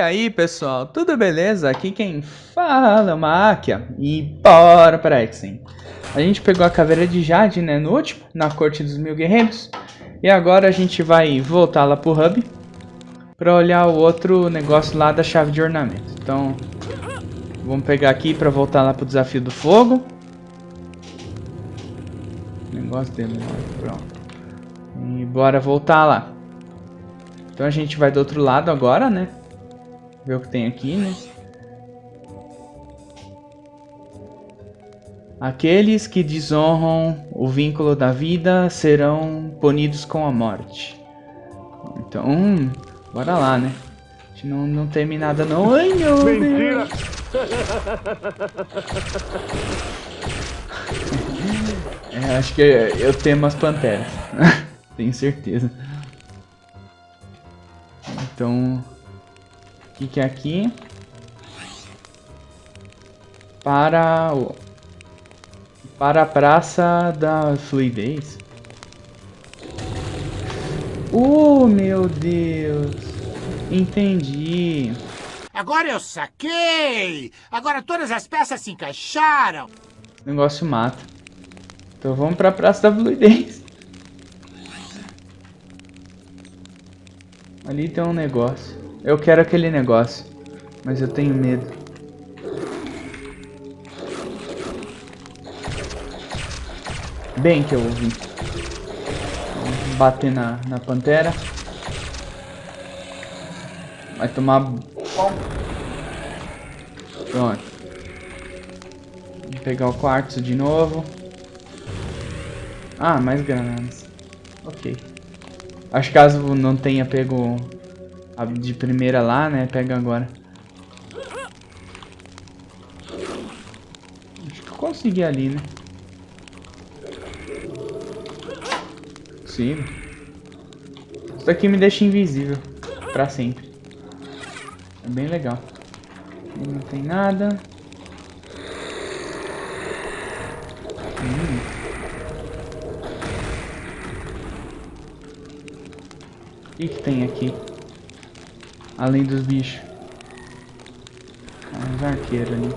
aí pessoal, tudo beleza? Aqui quem fala é uma Akia e bora para Exen. A gente pegou a caveira de Jade né, no último, na corte dos mil guerreiros. E agora a gente vai voltar lá pro hub para olhar o outro negócio lá da chave de ornamento. Então vamos pegar aqui para voltar lá pro desafio do fogo. Negócio dele, pronto. E bora voltar lá. Então a gente vai do outro lado agora, né? Ver o que tem aqui, né? Aqueles que desonram o vínculo da vida serão punidos com a morte. Então, hum, bora lá, né? A gente não, não teme nada não. Ai, meu Mentira! Deus! é, acho que eu temo as panteras. Tenho certeza. Então, que, que é aqui? Para o... Para a Praça da Fluidez. Oh, meu Deus. Entendi. Agora eu saquei! Agora todas as peças se encaixaram! O negócio mata. Então vamos para a Praça da Fluidez. Ali tem um negócio. Eu quero aquele negócio, mas eu tenho medo. Bem que eu ouvi. Bater na, na pantera. Vai tomar... Pronto. Vou pegar o quartzo de novo. Ah, mais granadas. Ok. Acho que caso não tenha pego a de primeira lá, né? Pega agora. Acho que eu consegui ali, né? Consigo. Isso daqui me deixa invisível. Pra sempre. É bem legal. Aqui não tem nada. Hum. O que, que tem aqui? Além dos bichos. Uns arqueiros ali.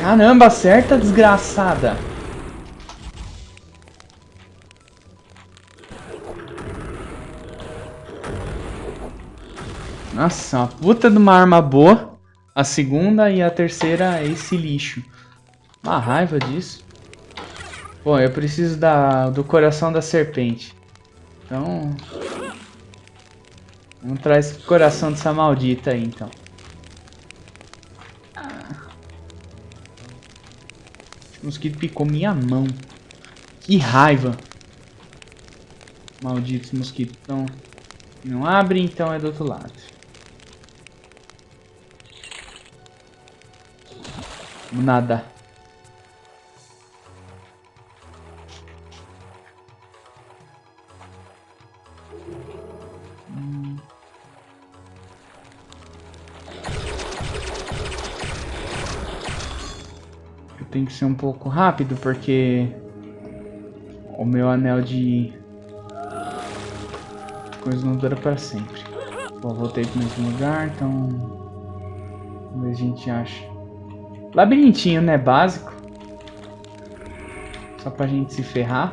Caramba, acerta, desgraçada. Nossa, uma puta de uma arma boa. A segunda e a terceira é esse lixo. Uma raiva disso. Bom, eu preciso da, do coração da serpente. Então... Vamos trazer esse coração dessa maldita aí, então. Esse mosquito picou minha mão. Que raiva. Maldito mosquito. Então, não abre, então é do outro lado. Nada. Eu tenho que ser um pouco rápido porque o meu anel de coisa não dura para sempre. Bom, voltei para o mesmo lugar, então vamos ver se a gente acha. Labirintinho, né? Básico. Só pra gente se ferrar.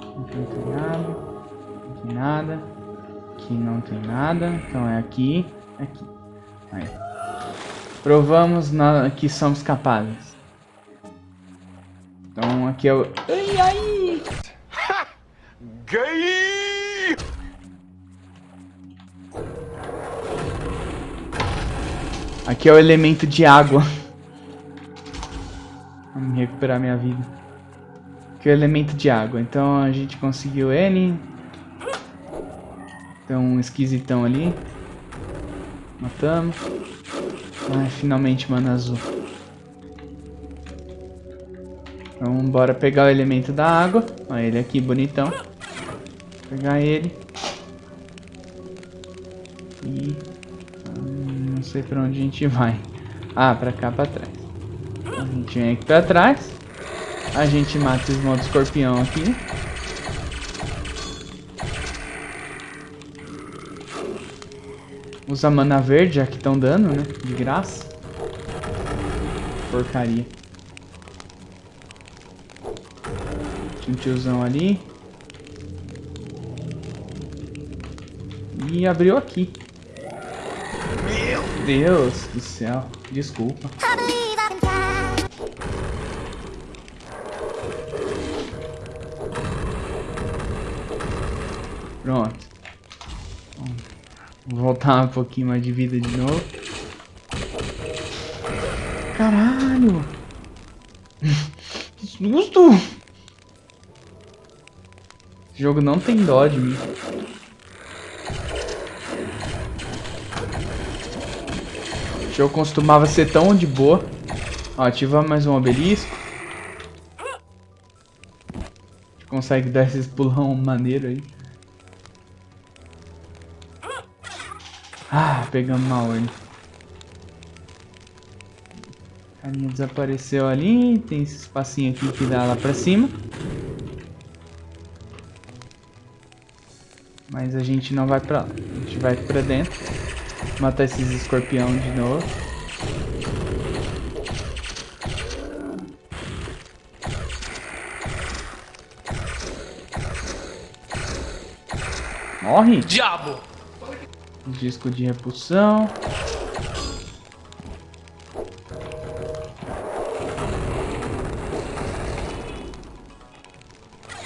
Aqui não tem nada. Aqui nada. Aqui não tem nada. Então é aqui. Aqui. Aí. Provamos na, que somos capazes. Então aqui é o... Ai, ai! Gay! Aqui é o elemento de água. Vamos recuperar minha vida. Aqui é o elemento de água. Então a gente conseguiu N. Tem um esquisitão ali. Matamos. Ah, finalmente, mano, azul. Então bora pegar o elemento da água. Olha ele aqui, bonitão. Pegar ele. E... Sei pra onde a gente vai. Ah, pra cá, pra trás. A gente vem aqui pra trás. A gente mata esse modo escorpião aqui. Usa mana verde, já que estão dando, né? De graça. Porcaria. Tinha um tiozão ali. E abriu aqui. Meu Deus do céu. Desculpa. Pronto. Vou voltar um pouquinho mais de vida de novo. Caralho! Que susto! Esse jogo não tem dó de mim. O jogo costumava ser tão de boa. Ó, ativa mais um obelisco. Consegue dar esses pulão maneiro aí. Ah, pegamos uma ordem. A carinha desapareceu ali. Tem esse espacinho aqui que dá lá pra cima. Mas a gente não vai pra lá. A gente vai pra dentro. Matar esses escorpião de novo. Morre! Diabo! Disco de repulsão.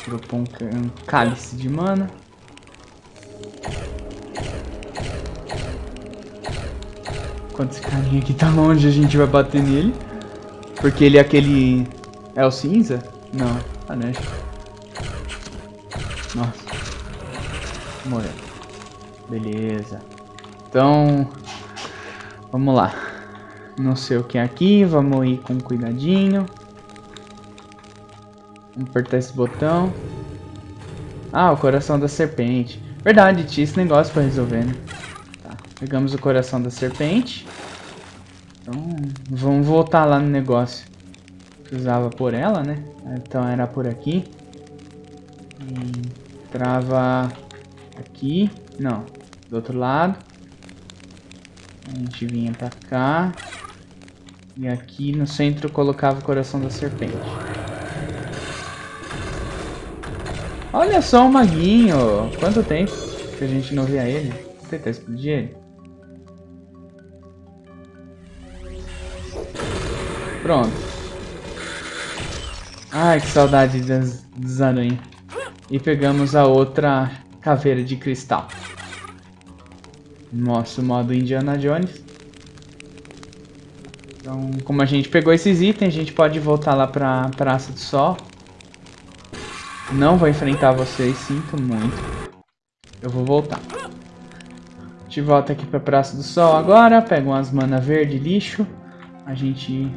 Dropou um, um cálice de mana. Enquanto esse carinha aqui tá longe, a gente vai bater nele. Porque ele é aquele... É o cinza? Não, ah, né? Nossa. Morreu. Beleza. Então, vamos lá. Não sei o que é aqui, vamos ir com cuidadinho. Vamos apertar esse botão. Ah, o coração da serpente. Verdade, tinha esse negócio pra resolver, né? Tá, pegamos o coração da serpente. Então, vamos voltar lá no negócio. Precisava por ela, né? Então era por aqui. E trava aqui. Não, do outro lado. A gente vinha pra cá. E aqui no centro colocava o coração da serpente. Olha só o maguinho! Quanto tempo que a gente não via ele? Vou tentar explodir ele. Pronto. Ai, que saudade das aranhas. E pegamos a outra caveira de cristal. Nosso modo Indiana Jones. Então, como a gente pegou esses itens, a gente pode voltar lá pra Praça do Sol. Não vou enfrentar vocês, sinto muito. Eu vou voltar. A gente volta aqui pra Praça do Sol agora, pega umas mana verde lixo. A gente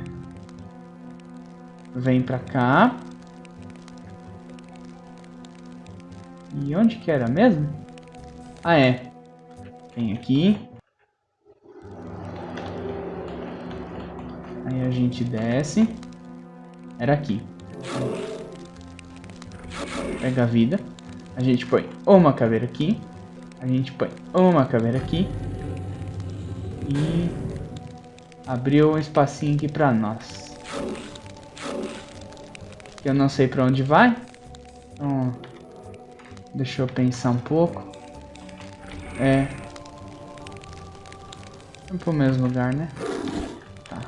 vem pra cá. E onde que era mesmo? Ah, é. Vem aqui. Aí a gente desce. Era aqui. Pega a vida. A gente põe uma caveira aqui. A gente põe uma caveira aqui. E abriu um espacinho aqui pra nós. Eu não sei pra onde vai. Então, deixa eu pensar um pouco. É, Vamos pro mesmo lugar, né? Tá.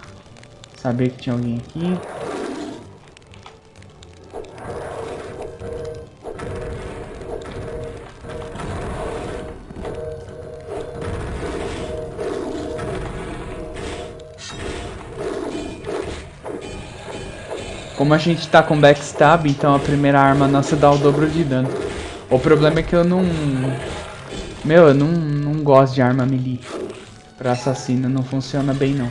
Saber que tinha alguém aqui. Como a gente tá com backstab, então a primeira arma nossa dá o dobro de dano. O problema é que eu não... Meu, eu não, não gosto de arma melee pra assassino não funciona bem não.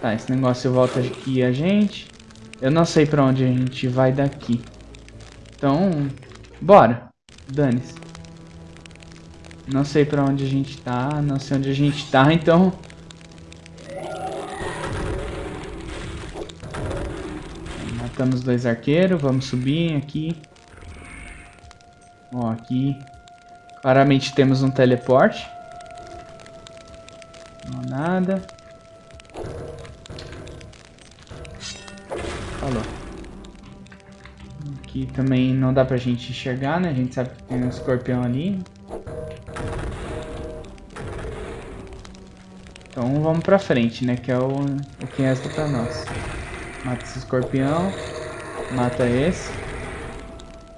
Tá, esse negócio volta aqui a gente. Eu não sei pra onde a gente vai daqui. Então, bora. Dane-se. Não sei pra onde a gente tá, não sei onde a gente tá, então... Matamos dois arqueiros, vamos subir aqui. Ó, aqui. Claramente temos um teleporte. Não, nada. Falou. Aqui também não dá pra gente enxergar, né? A gente sabe que tem um escorpião ali. Então vamos pra frente, né? Que é o, o que resta pra nós. Mata esse escorpião. Mata esse.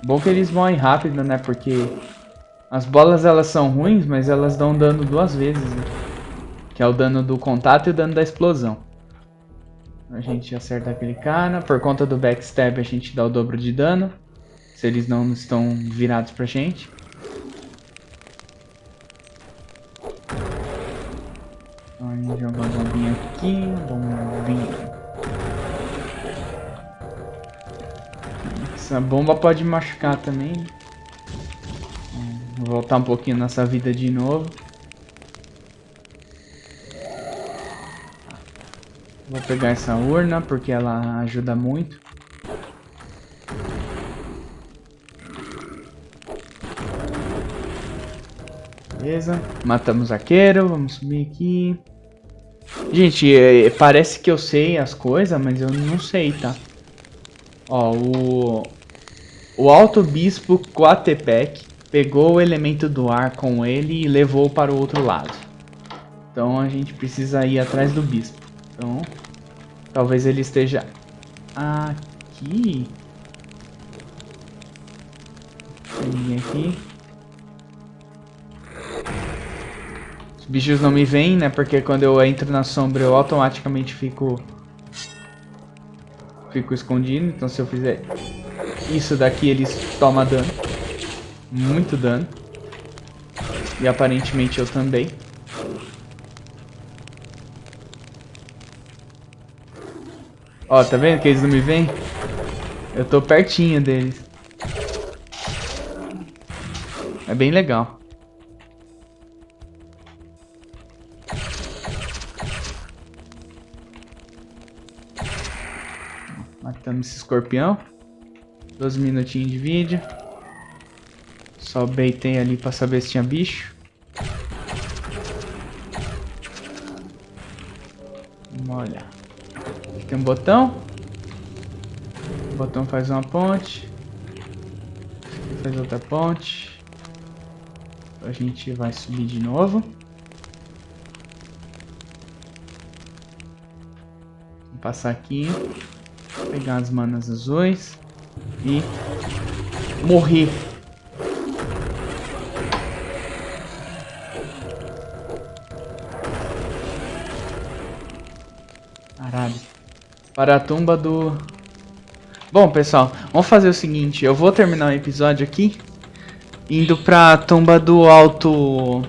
Bom que eles morrem rápido, né? Porque as bolas elas são ruins, mas elas dão dano duas vezes, né? Que é o dano do contato e o dano da explosão. A gente acerta aquele cara. Por conta do backstab a gente dá o dobro de dano. Se eles não estão virados pra gente. Vamos jogar uma bombinha aqui, bombinha. Essa bomba pode machucar também. Vou voltar um pouquinho nessa vida de novo. Vou pegar essa urna porque ela ajuda muito. Beleza, matamos arqueiro, vamos subir aqui. Gente, é, parece que eu sei as coisas, mas eu não sei, tá? Ó, o... O Alto Bispo Coatepec pegou o elemento do ar com ele e levou para o outro lado. Então a gente precisa ir atrás do Bispo. Então, talvez ele esteja aqui. Ninguém aqui. bichos não me veem, né? Porque quando eu entro na sombra eu automaticamente fico... Fico escondido. Então se eu fizer isso daqui eles tomam dano. Muito dano. E aparentemente eu também. Ó, tá vendo que eles não me veem? Eu tô pertinho deles. É bem legal. Matamos esse escorpião. 12 minutinhos de vídeo. Só beitei ali pra saber se tinha bicho. Vamos olhar. Aqui tem um botão. O botão faz uma ponte. Faz outra ponte. A gente vai subir de novo. Vou passar aqui. Pegar as manas azuis. E morrer. Caralho. Para a tumba do... Bom, pessoal, vamos fazer o seguinte. Eu vou terminar o episódio aqui. Indo pra tumba do alto...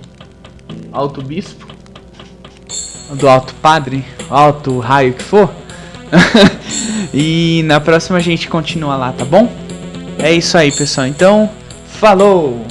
Alto bispo. Do alto padre. Alto raio que for. e na próxima a gente continua lá, tá bom? É isso aí, pessoal. Então, falou!